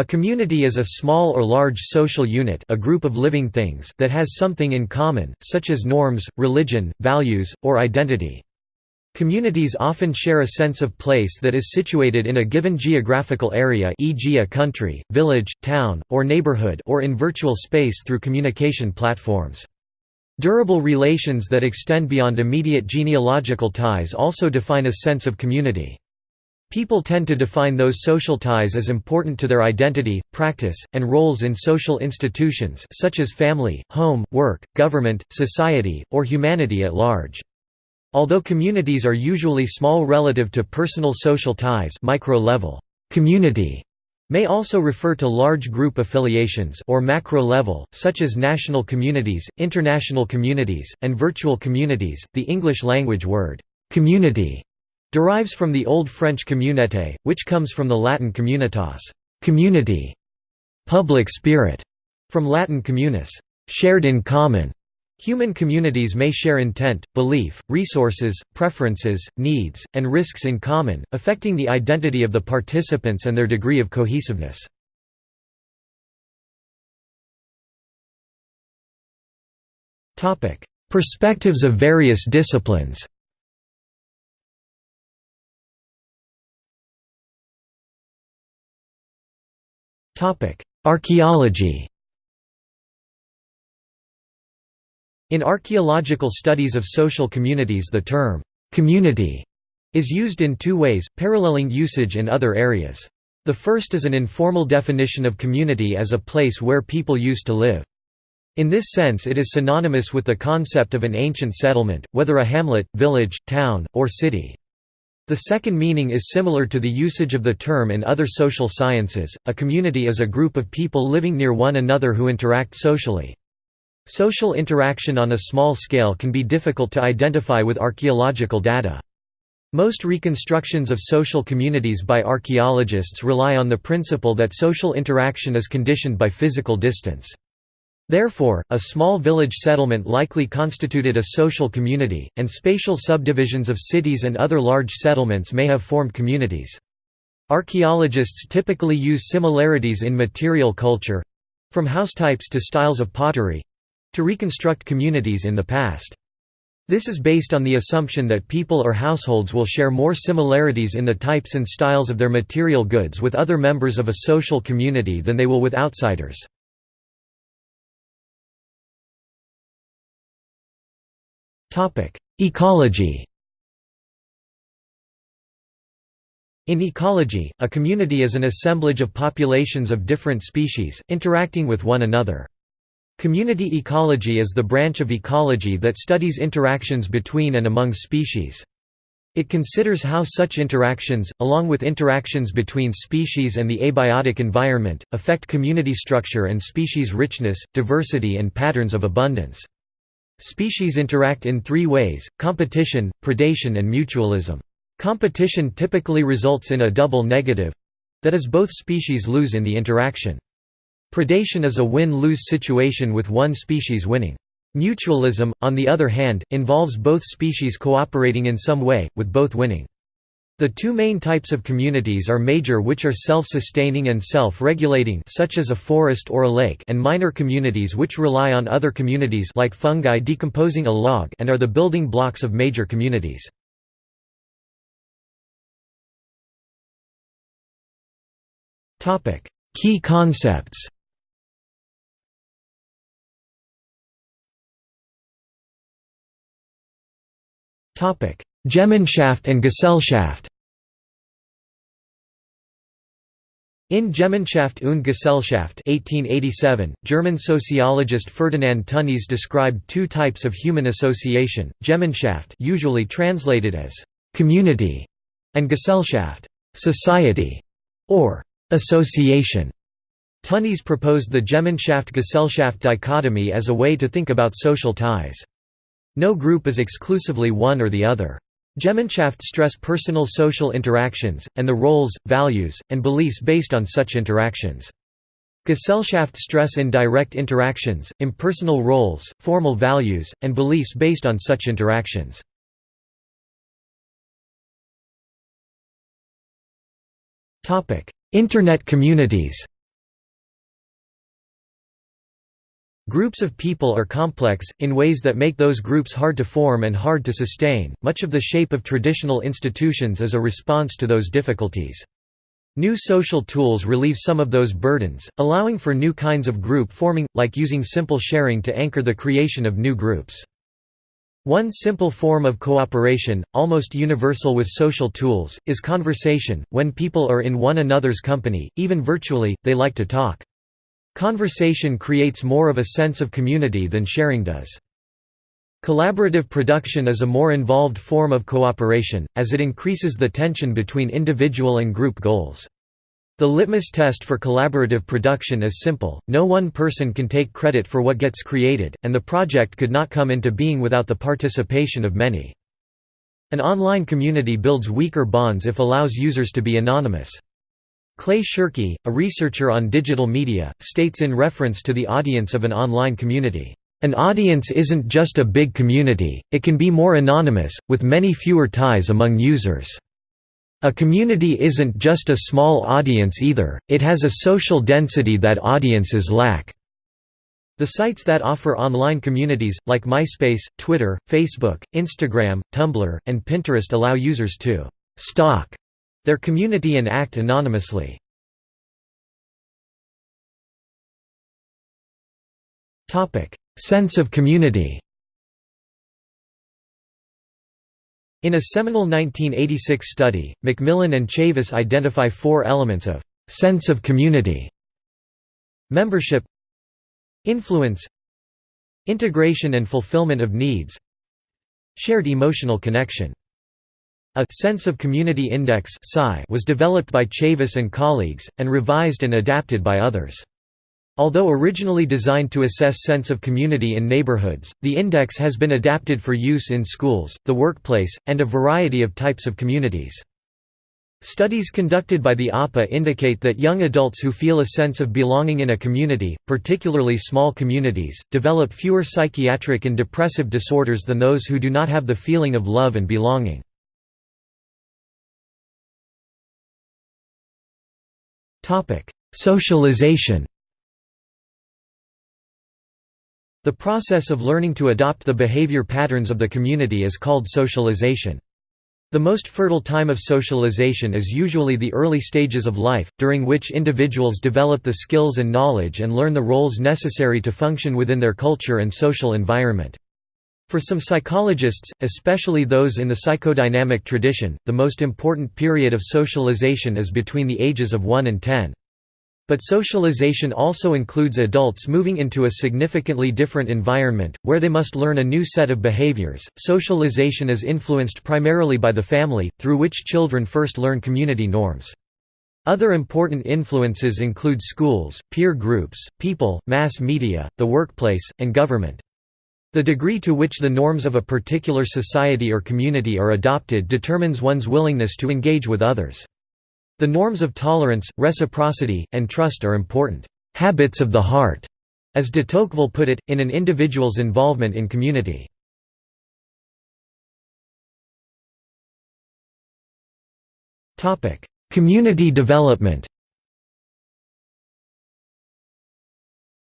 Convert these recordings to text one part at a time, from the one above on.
A community is a small or large social unit a group of living things that has something in common, such as norms, religion, values, or identity. Communities often share a sense of place that is situated in a given geographical area e.g. a country, village, town, or neighborhood or in virtual space through communication platforms. Durable relations that extend beyond immediate genealogical ties also define a sense of community. People tend to define those social ties as important to their identity, practice, and roles in social institutions such as family, home, work, government, society, or humanity at large. Although communities are usually small relative to personal social ties micro-level, community may also refer to large group affiliations or macro level, such as national communities, international communities, and virtual communities. The English language word community derives from the Old French communauté, which comes from the Latin communitas community", public spirit, from Latin communis shared in common". Human communities may share intent, belief, resources, preferences, needs, and risks in common, affecting the identity of the participants and their degree of cohesiveness. Perspectives of various disciplines Archaeology In archaeological studies of social communities the term, "'community' is used in two ways, paralleling usage in other areas. The first is an informal definition of community as a place where people used to live. In this sense it is synonymous with the concept of an ancient settlement, whether a hamlet, village, town, or city. The second meaning is similar to the usage of the term in other social sciences, a community is a group of people living near one another who interact socially. Social interaction on a small scale can be difficult to identify with archaeological data. Most reconstructions of social communities by archaeologists rely on the principle that social interaction is conditioned by physical distance. Therefore, a small village settlement likely constituted a social community, and spatial subdivisions of cities and other large settlements may have formed communities. Archaeologists typically use similarities in material culture—from house types to styles of pottery—to reconstruct communities in the past. This is based on the assumption that people or households will share more similarities in the types and styles of their material goods with other members of a social community than they will with outsiders. Ecology In ecology, a community is an assemblage of populations of different species, interacting with one another. Community ecology is the branch of ecology that studies interactions between and among species. It considers how such interactions, along with interactions between species and the abiotic environment, affect community structure and species richness, diversity and patterns of abundance. Species interact in three ways, competition, predation and mutualism. Competition typically results in a double negative—that is both species lose in the interaction. Predation is a win-lose situation with one species winning. Mutualism, on the other hand, involves both species cooperating in some way, with both winning. The two main types of communities are major which are self-sustaining and self-regulating such as a forest or a lake and minor communities which rely on other communities like fungi decomposing a log and are the building blocks of major communities. Key concepts Gemeinschaft and Gesellschaft In Gemeinschaft und Gesellschaft 1887, German sociologist Ferdinand Tönnies described two types of human association, Gemeinschaft usually translated as «community» and Gesellschaft «society» or «association». Tönnies proposed the Gemeinschaft-Gesellschaft dichotomy as a way to think about social ties. No group is exclusively one or the other. Gemeinschaft stress personal social interactions, and the roles, values, and beliefs based on such interactions. Gesellschaft stress indirect interactions, impersonal roles, formal values, and beliefs based on such interactions. Internet communities Groups of people are complex, in ways that make those groups hard to form and hard to sustain. Much of the shape of traditional institutions is a response to those difficulties. New social tools relieve some of those burdens, allowing for new kinds of group forming, like using simple sharing to anchor the creation of new groups. One simple form of cooperation, almost universal with social tools, is conversation. When people are in one another's company, even virtually, they like to talk. Conversation creates more of a sense of community than sharing does. Collaborative production is a more involved form of cooperation, as it increases the tension between individual and group goals. The litmus test for collaborative production is simple, no one person can take credit for what gets created, and the project could not come into being without the participation of many. An online community builds weaker bonds if allows users to be anonymous. Clay Shirky, a researcher on digital media, states in reference to the audience of an online community, an audience isn't just a big community, it can be more anonymous, with many fewer ties among users. A community isn't just a small audience either, it has a social density that audiences lack. The sites that offer online communities, like MySpace, Twitter, Facebook, Instagram, Tumblr, and Pinterest allow users to «stalk» their community and act anonymously. Sense of community In a seminal 1986 study, McMillan and Chavis identify four elements of «sense of community» membership influence integration and fulfillment of needs shared emotional connection a sense of community index was developed by Chavis and colleagues, and revised and adapted by others. Although originally designed to assess sense of community in neighborhoods, the index has been adapted for use in schools, the workplace, and a variety of types of communities. Studies conducted by the APA indicate that young adults who feel a sense of belonging in a community, particularly small communities, develop fewer psychiatric and depressive disorders than those who do not have the feeling of love and belonging. Socialization The process of learning to adopt the behavior patterns of the community is called socialization. The most fertile time of socialization is usually the early stages of life, during which individuals develop the skills and knowledge and learn the roles necessary to function within their culture and social environment. For some psychologists, especially those in the psychodynamic tradition, the most important period of socialization is between the ages of 1 and 10. But socialization also includes adults moving into a significantly different environment, where they must learn a new set of behaviors. Socialization is influenced primarily by the family, through which children first learn community norms. Other important influences include schools, peer groups, people, mass media, the workplace, and government. The degree to which the norms of a particular society or community are adopted determines one's willingness to engage with others. The norms of tolerance, reciprocity, and trust are important habits of the heart, as de Tocqueville put it, in an individual's involvement in community. Community development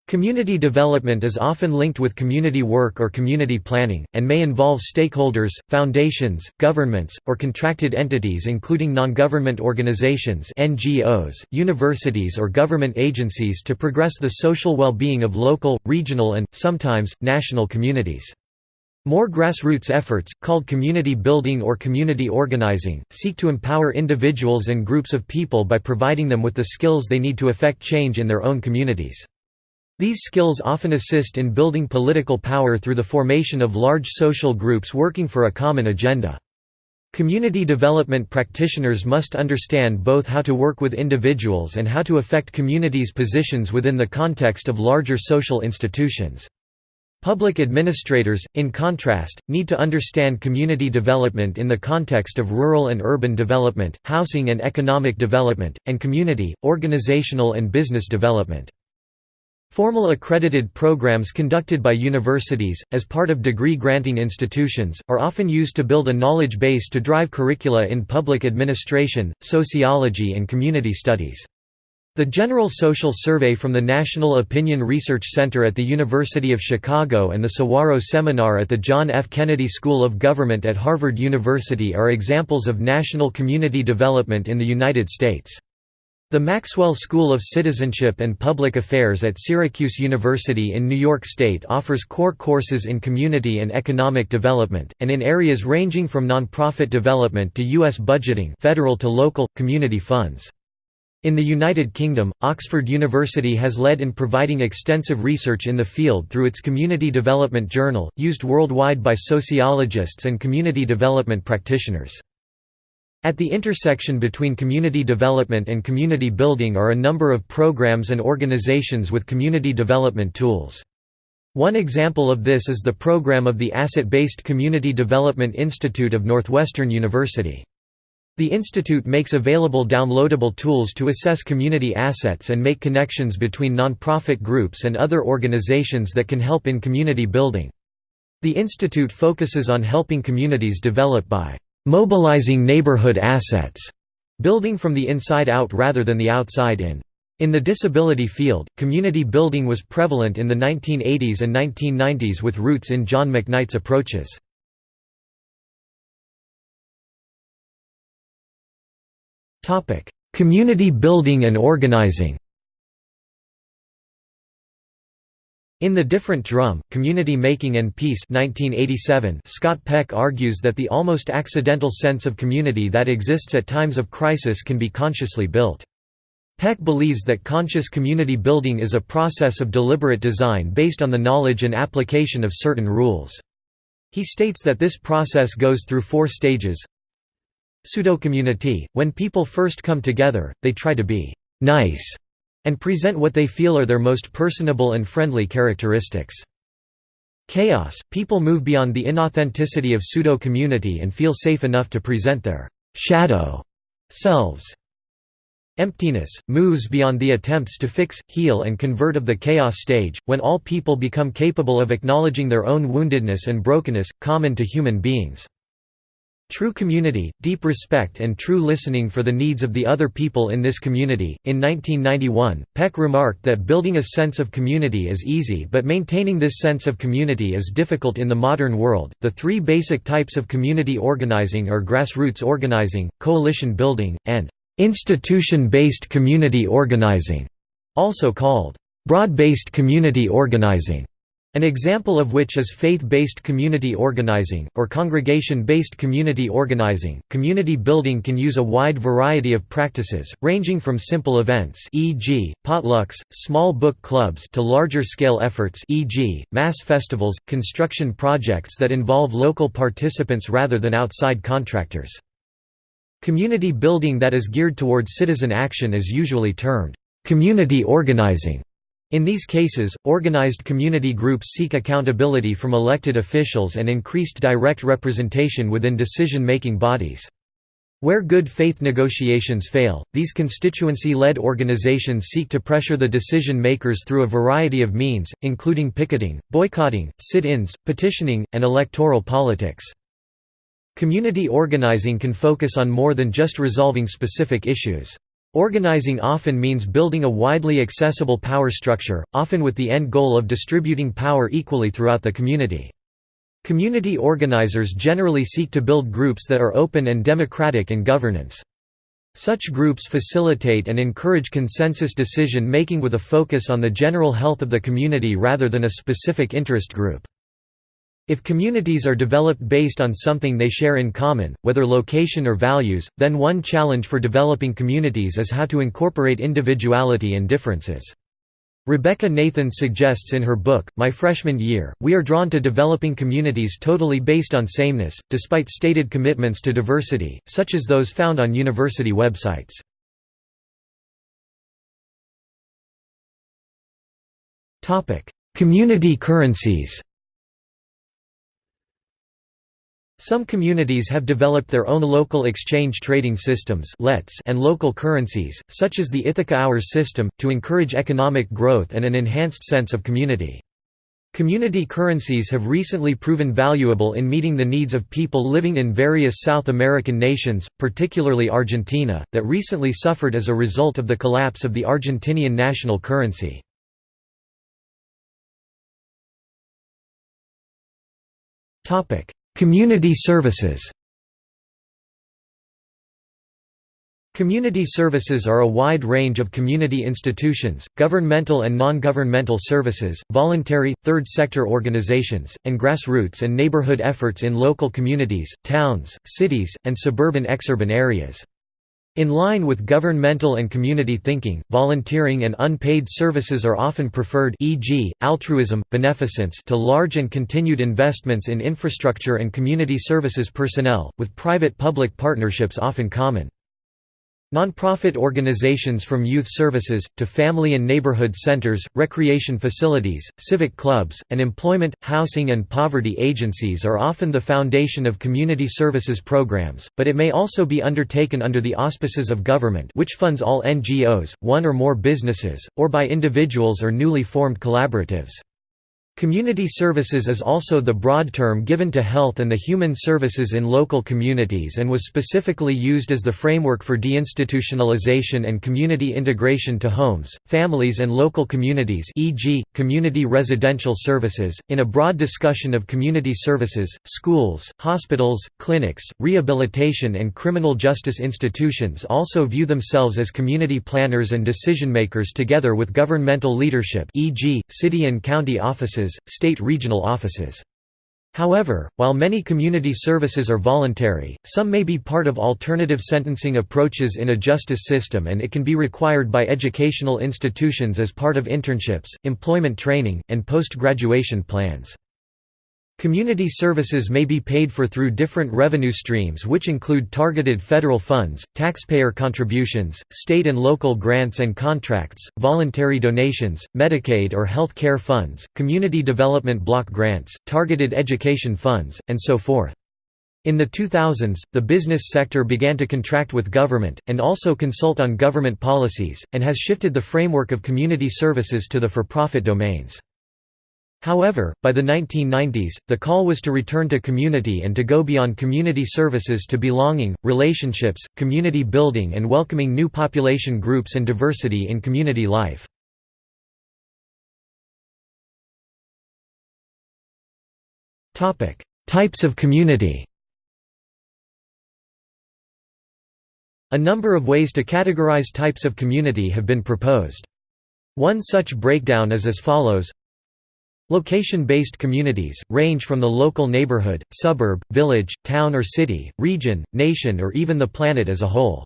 Community development is often linked with community work or community planning, and may involve stakeholders, foundations, governments, or contracted entities including non-government organizations NGOs, universities or government agencies to progress the social well-being of local, regional and, sometimes, national communities. More grassroots efforts, called community building or community organizing, seek to empower individuals and groups of people by providing them with the skills they need to effect change in their own communities. These skills often assist in building political power through the formation of large social groups working for a common agenda. Community development practitioners must understand both how to work with individuals and how to affect communities' positions within the context of larger social institutions. Public administrators, in contrast, need to understand community development in the context of rural and urban development, housing and economic development, and community, organizational and business development. Formal accredited programs conducted by universities, as part of degree-granting institutions, are often used to build a knowledge base to drive curricula in public administration, sociology and community studies. The General Social Survey from the National Opinion Research Center at the University of Chicago and the Saguaro Seminar at the John F. Kennedy School of Government at Harvard University are examples of national community development in the United States. The Maxwell School of Citizenship and Public Affairs at Syracuse University in New York State offers core courses in community and economic development, and in areas ranging from nonprofit development to U.S. budgeting federal to local, community funds. In the United Kingdom, Oxford University has led in providing extensive research in the field through its Community Development Journal, used worldwide by sociologists and community development practitioners. At the intersection between community development and community building are a number of programs and organizations with community development tools. One example of this is the program of the Asset-Based Community Development Institute of Northwestern University. The institute makes available downloadable tools to assess community assets and make connections between nonprofit groups and other organizations that can help in community building. The institute focuses on helping communities develop by mobilizing neighborhood assets, building from the inside out rather than the outside in. In the disability field, community building was prevalent in the 1980s and 1990s with roots in John McKnight's approaches. Community building and organizing. In The Different Drum, Community Making and Peace 1987, Scott Peck argues that the almost accidental sense of community that exists at times of crisis can be consciously built. Peck believes that conscious community building is a process of deliberate design based on the knowledge and application of certain rules. He states that this process goes through four stages Pseudo-community: When people first come together, they try to be «nice» and present what they feel are their most personable and friendly characteristics. Chaos: People move beyond the inauthenticity of pseudo-community and feel safe enough to present their «shadow» selves. Emptiness, moves beyond the attempts to fix, heal and convert of the chaos stage, when all people become capable of acknowledging their own woundedness and brokenness, common to human beings. True community, deep respect and true listening for the needs of the other people in this community. In 1991, Peck remarked that building a sense of community is easy but maintaining this sense of community is difficult in the modern world. The three basic types of community organizing are grassroots organizing, coalition building, and institution-based community organizing, also called broad-based community organizing. An example of which is faith-based community organizing, or congregation-based community organizing. Community building can use a wide variety of practices, ranging from simple events e.g., potlucks, small book clubs to larger-scale efforts e.g., mass festivals, construction projects that involve local participants rather than outside contractors. Community building that is geared towards citizen action is usually termed community organizing. In these cases, organized community groups seek accountability from elected officials and increased direct representation within decision-making bodies. Where good faith negotiations fail, these constituency-led organizations seek to pressure the decision-makers through a variety of means, including picketing, boycotting, sit-ins, petitioning, and electoral politics. Community organizing can focus on more than just resolving specific issues. Organizing often means building a widely accessible power structure, often with the end goal of distributing power equally throughout the community. Community organizers generally seek to build groups that are open and democratic in governance. Such groups facilitate and encourage consensus decision-making with a focus on the general health of the community rather than a specific interest group. If communities are developed based on something they share in common, whether location or values, then one challenge for developing communities is how to incorporate individuality and differences. Rebekah Nathan suggests in her book, My Freshman Year, we are drawn to developing communities totally based on sameness, despite stated commitments to diversity, such as those found on university websites. Community currencies Some communities have developed their own local exchange trading systems and local currencies, such as the Ithaca Hours system, to encourage economic growth and an enhanced sense of community. Community currencies have recently proven valuable in meeting the needs of people living in various South American nations, particularly Argentina, that recently suffered as a result of the collapse of the Argentinian national currency. Community services Community services are a wide range of community institutions, governmental and non-governmental services, voluntary, third sector organizations, and grassroots and neighborhood efforts in local communities, towns, cities, and suburban exurban areas. In line with governmental and community thinking, volunteering and unpaid services are often preferred e.g., altruism, beneficence to large and continued investments in infrastructure and community services personnel, with private-public partnerships often common. Nonprofit organizations from youth services, to family and neighborhood centers, recreation facilities, civic clubs, and employment, housing and poverty agencies are often the foundation of community services programs, but it may also be undertaken under the auspices of government which funds all NGOs, one or more businesses, or by individuals or newly formed collaboratives. Community services is also the broad term given to health and the human services in local communities and was specifically used as the framework for deinstitutionalization and community integration to homes, families and local communities e.g., community residential services. In a broad discussion of community services, schools, hospitals, clinics, rehabilitation and criminal justice institutions also view themselves as community planners and decision-makers together with governmental leadership e.g., city and county offices state regional offices. However, while many community services are voluntary, some may be part of alternative sentencing approaches in a justice system and it can be required by educational institutions as part of internships, employment training, and post-graduation plans. Community services may be paid for through different revenue streams which include targeted federal funds, taxpayer contributions, state and local grants and contracts, voluntary donations, Medicaid or health care funds, community development block grants, targeted education funds, and so forth. In the 2000s, the business sector began to contract with government, and also consult on government policies, and has shifted the framework of community services to the for-profit domains. However, by the 1990s, the call was to return to community and to go beyond community services to belonging, relationships, community building and welcoming new population groups and diversity in community life. Types of community A number of ways to categorize types of community have been proposed. One such breakdown is as follows Location-based communities, range from the local neighborhood, suburb, village, town or city, region, nation or even the planet as a whole.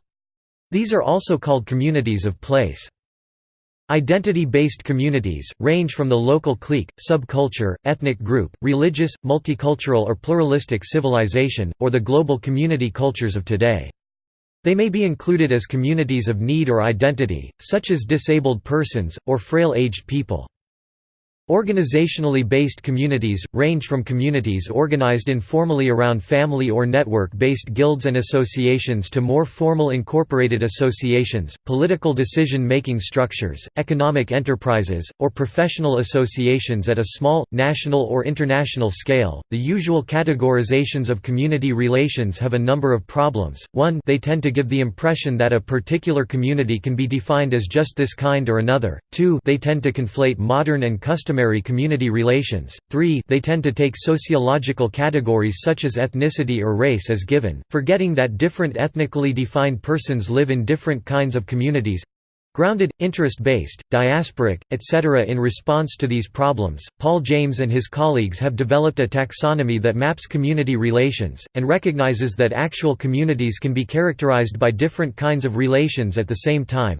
These are also called communities of place. Identity-based communities, range from the local clique, subculture, ethnic group, religious, multicultural or pluralistic civilization, or the global community cultures of today. They may be included as communities of need or identity, such as disabled persons, or frail-aged people. Organizationally based communities, range from communities organized informally around family or network-based guilds and associations to more formal incorporated associations, political decision-making structures, economic enterprises, or professional associations at a small, national or international scale. The usual categorizations of community relations have a number of problems. 1 They tend to give the impression that a particular community can be defined as just this kind or another. 2 They tend to conflate modern and customary customary community relations. 3 They tend to take sociological categories such as ethnicity or race as given, forgetting that different ethnically defined persons live in different kinds of communities grounded, interest-based, diasporic, etc. In response to these problems, Paul James and his colleagues have developed a taxonomy that maps community relations, and recognizes that actual communities can be characterized by different kinds of relations at the same time.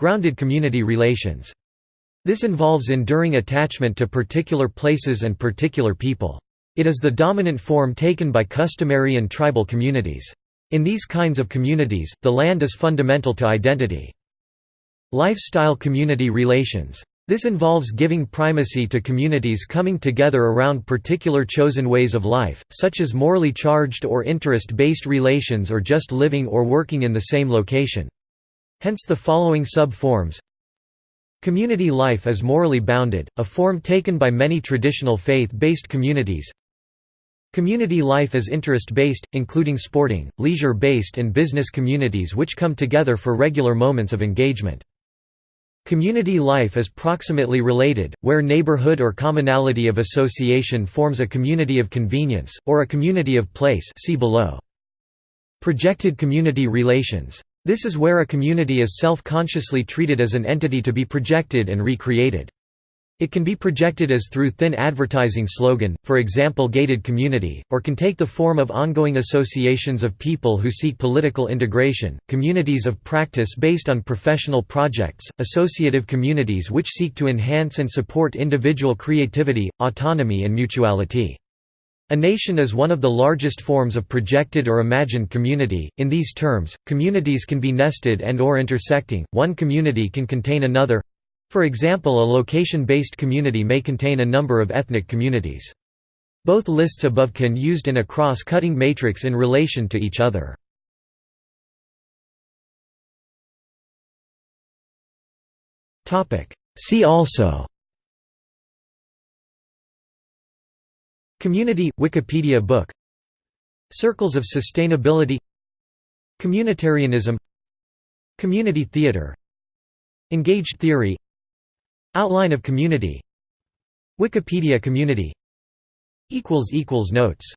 Grounded community relations this involves enduring attachment to particular places and particular people. It is the dominant form taken by customary and tribal communities. In these kinds of communities, the land is fundamental to identity. Lifestyle community relations. This involves giving primacy to communities coming together around particular chosen ways of life, such as morally charged or interest-based relations or just living or working in the same location. Hence the following sub-forms Community life is morally bounded, a form taken by many traditional faith-based communities. Community life is interest-based, including sporting, leisure-based and business communities which come together for regular moments of engagement. Community life is proximately related, where neighborhood or commonality of association forms a community of convenience, or a community of place see below. Projected community relations. This is where a community is self-consciously treated as an entity to be projected and recreated. It can be projected as through thin advertising slogan, for example gated community, or can take the form of ongoing associations of people who seek political integration, communities of practice based on professional projects, associative communities which seek to enhance and support individual creativity, autonomy and mutuality. A nation is one of the largest forms of projected or imagined community. In these terms, communities can be nested and or intersecting. One community can contain another, for example a location-based community may contain a number of ethnic communities. Both lists above can used in a cross-cutting matrix in relation to each other. See also Community – Wikipedia book. Circles of Sustainability. Communitarianism. Community theater. Engaged theory. Outline of community. Wikipedia community. Notes